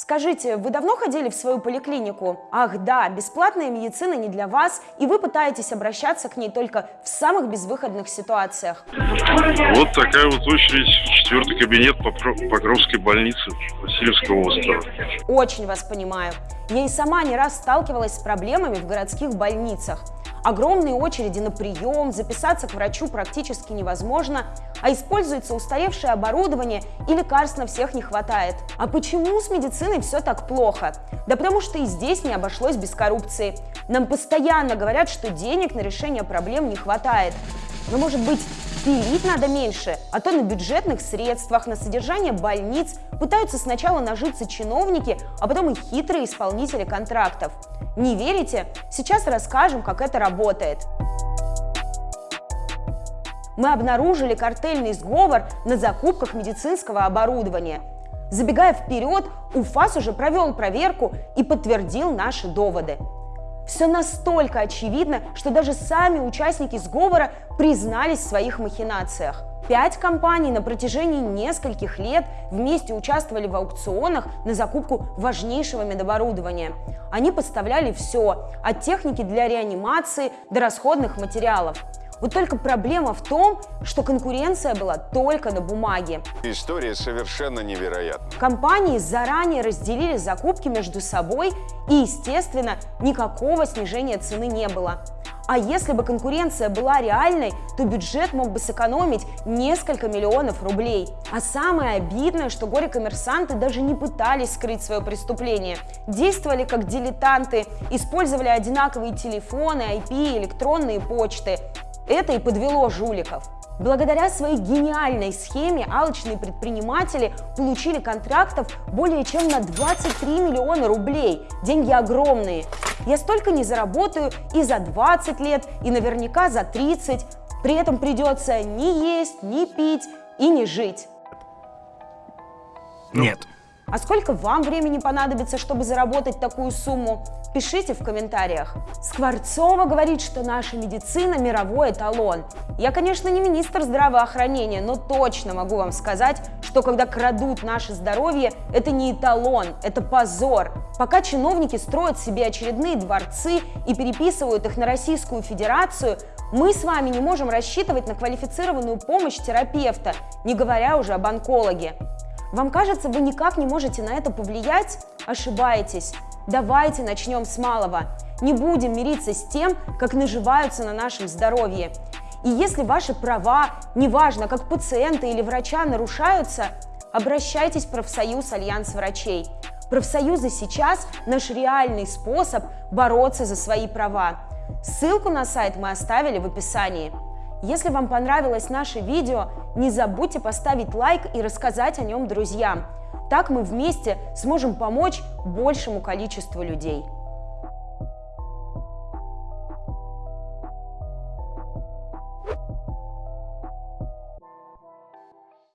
Скажите, вы давно ходили в свою поликлинику? Ах да, бесплатная медицина не для вас, и вы пытаетесь обращаться к ней только в самых безвыходных ситуациях. Вот такая вот очередь, четвертый кабинет Покровской больницы Васильевского острова. Очень вас понимаю. Я и сама не раз сталкивалась с проблемами в городских больницах. Огромные очереди на прием, записаться к врачу практически невозможно, а используется устаревшее оборудование и лекарств на всех не хватает. А почему с медициной все так плохо? Да потому что и здесь не обошлось без коррупции. Нам постоянно говорят, что денег на решение проблем не хватает. Но может быть пилить надо меньше, а то на бюджетных средствах, на содержание больниц пытаются сначала нажиться чиновники, а потом и хитрые исполнители контрактов. Не верите? Сейчас расскажем, как это работает. Мы обнаружили картельный сговор на закупках медицинского оборудования. Забегая вперед, УФАС уже провел проверку и подтвердил наши доводы. Все настолько очевидно, что даже сами участники сговора признались в своих махинациях. Пять компаний на протяжении нескольких лет вместе участвовали в аукционах на закупку важнейшего медоборудования. Они поставляли все, от техники для реанимации до расходных материалов. Вот только проблема в том, что конкуренция была только на бумаге. История совершенно невероятна. Компании заранее разделили закупки между собой и, естественно, никакого снижения цены не было. А если бы конкуренция была реальной, то бюджет мог бы сэкономить несколько миллионов рублей. А самое обидное, что горе-коммерсанты даже не пытались скрыть свое преступление. Действовали как дилетанты, использовали одинаковые телефоны, IP, электронные почты. Это и подвело жуликов. Благодаря своей гениальной схеме алчные предприниматели получили контрактов более чем на 23 миллиона рублей. Деньги огромные. Я столько не заработаю и за 20 лет, и наверняка за 30. При этом придется не есть, не пить и не жить. Нет. А сколько вам времени понадобится, чтобы заработать такую сумму? Пишите в комментариях. Скворцова говорит, что наша медицина – мировой эталон. Я, конечно, не министр здравоохранения, но точно могу вам сказать, что когда крадут наше здоровье, это не эталон, это позор. Пока чиновники строят себе очередные дворцы и переписывают их на Российскую Федерацию, мы с вами не можем рассчитывать на квалифицированную помощь терапевта, не говоря уже об онкологе. Вам кажется, вы никак не можете на это повлиять? Ошибаетесь. Давайте начнем с малого. Не будем мириться с тем, как наживаются на нашем здоровье. И если ваши права, неважно, как пациента или врача, нарушаются, обращайтесь в профсоюз Альянс врачей. Профсоюзы сейчас наш реальный способ бороться за свои права. Ссылку на сайт мы оставили в описании. Если вам понравилось наше видео, не забудьте поставить лайк и рассказать о нем друзьям. Так мы вместе сможем помочь большему количеству людей.